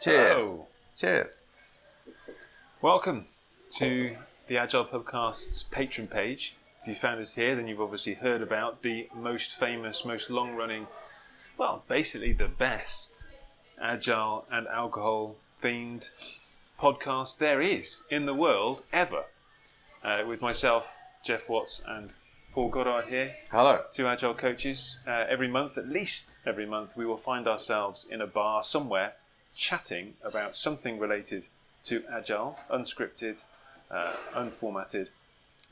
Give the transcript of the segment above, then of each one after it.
Cheers. Hello. Cheers. Welcome to the Agile Pubcast's Patreon page. If you found us here, then you've obviously heard about the most famous, most long running, well, basically the best Agile and alcohol themed podcast there is in the world ever. Uh, with myself, Geoff Watts, and Paul Goddard here, Hello. two agile coaches. Uh, every month, at least every month, we will find ourselves in a bar somewhere chatting about something related to agile, unscripted, uh, unformatted,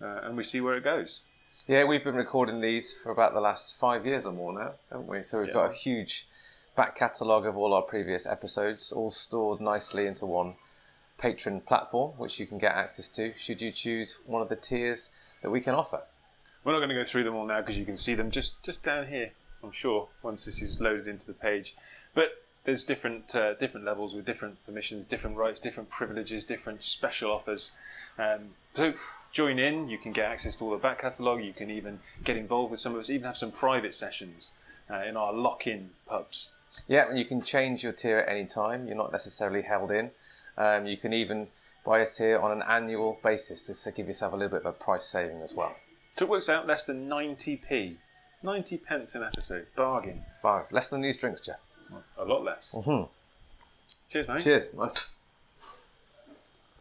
uh, and we see where it goes. Yeah, we've been recording these for about the last five years or more now, haven't we? So we've got a huge back catalogue of all our previous episodes, all stored nicely into one Patreon platform, which you can get access to should you choose one of the tiers that we can offer. We're not going to go through them all now because you can see them just, just down here, I'm sure, once this is loaded into the page. But there's different uh, different levels with different permissions, different rights, different privileges, different special offers. Um, so join in. You can get access to all the back catalogue. You can even get involved with some of us. Even have some private sessions uh, in our lock-in pubs. Yeah, and you can change your tier at any time. You're not necessarily held in. Um, you can even buy a tier on an annual basis just to give yourself a little bit of a price saving as well. So it works out less than 90p, 90 pence an episode, bargain. Bar- Less than these drinks, Geoff. A lot less. Mhm. Cheers, mate. Cheers. Nice.